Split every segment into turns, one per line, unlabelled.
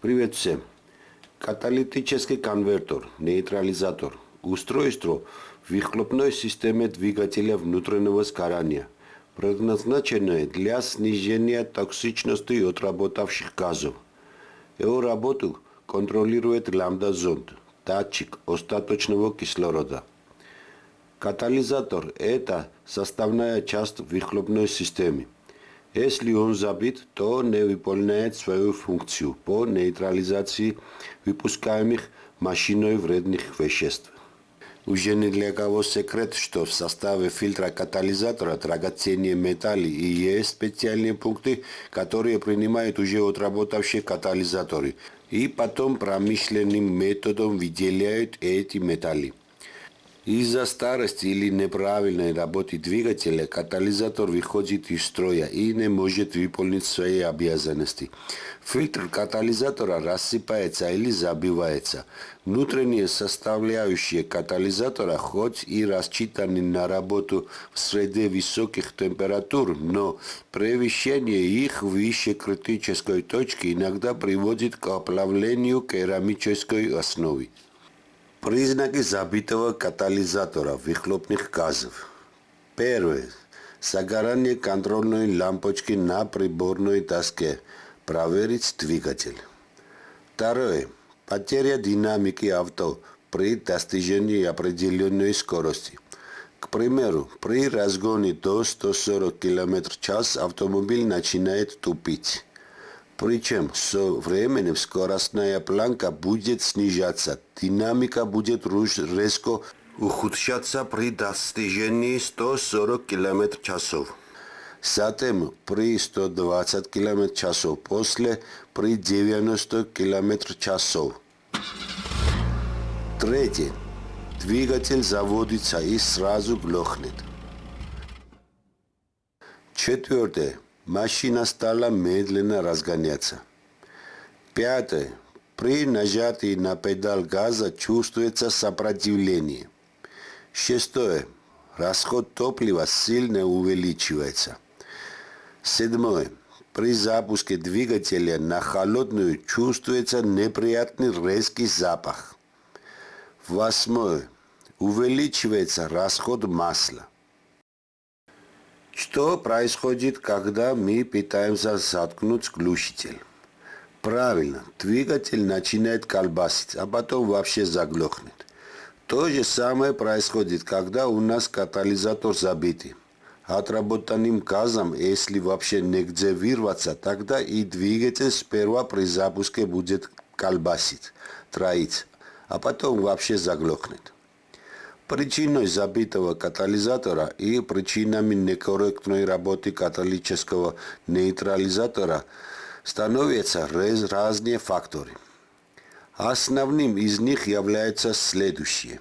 Привет всем. Каталитический конвертер, нейтрализатор – устройство в выхлопной системе двигателя внутреннего сгорания, предназначенное для снижения токсичности отработавших газов. Его работу контролирует лямбда-зонд, датчик остаточного кислорода. Катализатор – это составная часть выхлопной системы. Если он забит, то не выполняет свою функцию по нейтрализации выпускаемых машиной вредных веществ. Уже не для кого секрет, что в составе фильтра катализатора драгоценные металлы и есть специальные пункты, которые принимают уже отработавшие катализаторы и потом промышленным методом выделяют эти металлы. Из-за старости или неправильной работы двигателя катализатор выходит из строя и не может выполнить свои обязанности. Фильтр катализатора рассыпается или забивается. Внутренние составляющие катализатора хоть и рассчитаны на работу в среде высоких температур, но превышение их выше критической точки иногда приводит к оплавлению керамической основы. Признаки забитого катализатора выхлопных газов. Первое. Загорание контрольной лампочки на приборной доске. Проверить двигатель. Второе. Потеря динамики авто при достижении определенной скорости. К примеру, при разгоне до 140 км в час автомобиль начинает тупить. Причем со временем скоростная планка будет снижаться, динамика будет резко ухудшаться при достижении 140 км часов. Затем при 120 км часов, после при 90 км часов. Третье. Двигатель заводится и сразу глохнет. Четвертое. Машина стала медленно разгоняться. Пятое. При нажатии на педаль газа чувствуется сопротивление. Шестое. Расход топлива сильно увеличивается. Седьмое. При запуске двигателя на холодную чувствуется неприятный резкий запах. Восьмое. Увеличивается расход масла. Что происходит, когда мы пытаемся заткнуть глушитель? Правильно, двигатель начинает колбасить, а потом вообще заглохнет. То же самое происходит, когда у нас катализатор забитый. Отработанным газом, если вообще негде вырваться, тогда и двигатель сперва при запуске будет колбасить, троить, а потом вообще заглохнет. Причиной забитого катализатора и причинами некорректной работы каталитического нейтрализатора становятся разные факторы. Основным из них является следующее.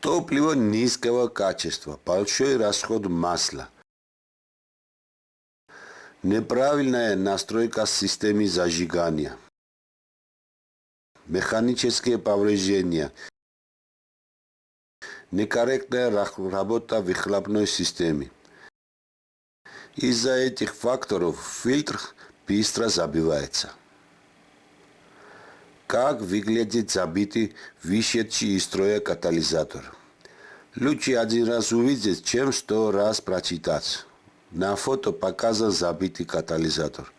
Топливо низкого качества, большой расход масла, неправильная настройка системы зажигания, механические повреждения – некорректная работа выхлопной системы. Из-за этих факторов фильтр быстро забивается. Как выглядит забитый, вышедший из строя катализатор? Лучше один раз увидеть, чем сто раз прочитать. На фото показан забитый катализатор.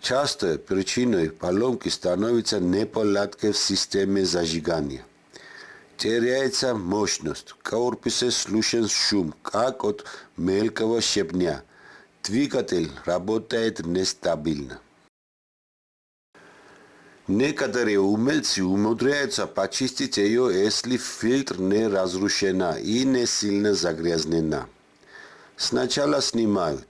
Часто причиной поломки становится неполадки в системе зажигания теряется мощность. В корпусе слышен шум, как от мелкого щебня. Двигатель работает нестабильно. Некоторые умельцы умудряются почистить ее, если фильтр не разрушена и не сильно загрязнена. Сначала снимают.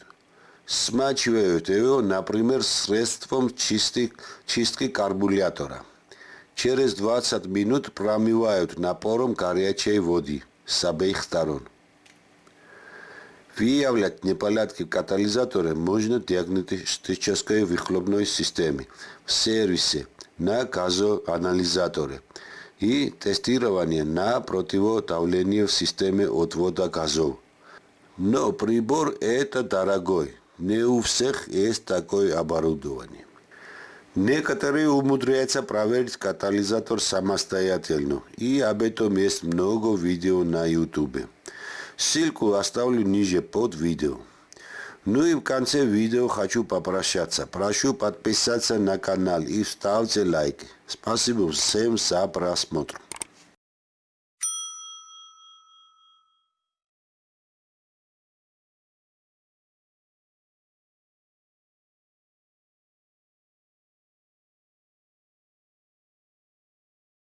Смачивают ее, например, средством чистки, чистки карбюратора. Через 20 минут промывают напором горячей воды с обеих сторон. Выявлять неполадки в катализаторе можно диагностической выхлопной системе, в сервисе, на газоанализаторе и тестирование на противодавление в системе отвода газов. Но прибор это дорогой, не у всех есть такое оборудование. Некоторые умудряются проверить катализатор самостоятельно, и об этом есть много видео на YouTube. Ссылку оставлю ниже под видео. Ну и в конце видео хочу попрощаться. Прошу подписаться на канал и ставьте лайк. Спасибо всем за просмотр.